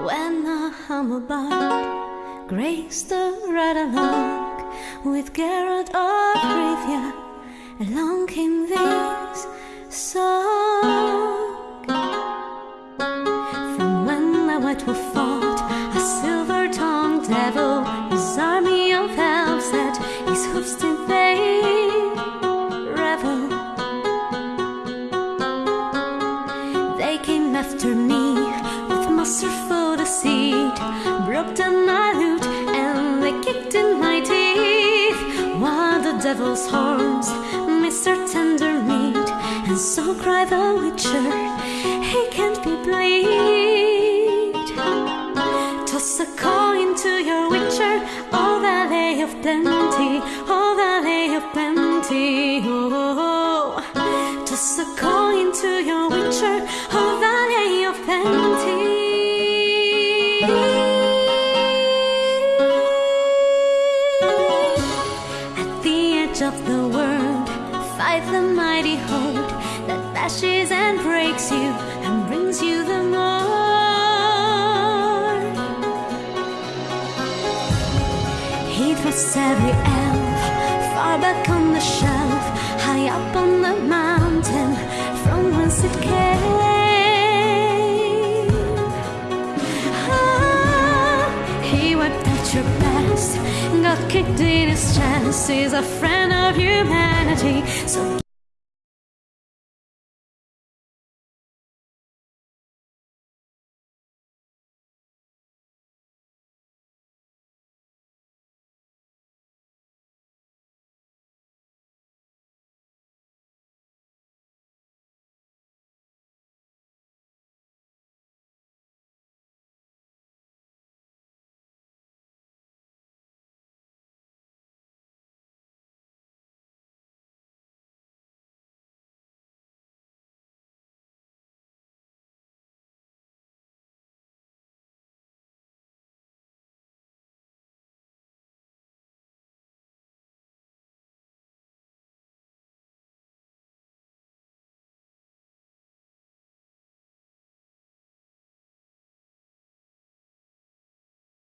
When a humble bard graced the red along with Geralt of Rivia, along came this song. From when the White Wolf fought a silver-tongued devil, his army of elves at his hoofs did they revel. They came after me with masterful deceit, broke down my lute and they kicked in my teeth. While the devil's horns missed their tender meat, and so cried the witcher, he can't be bleed. Toss a coin to your witcher, oh valley of plenty, oh valley of plenty, oh, oh, oh. Toss a coin to your witcher, edge of the world, fight the mighty horde that bashes and breaks you and brings you the more. He thrusts every elf far back on the shelf, high up on the mountain got kicked in his chest. He's a friend of humanity, so.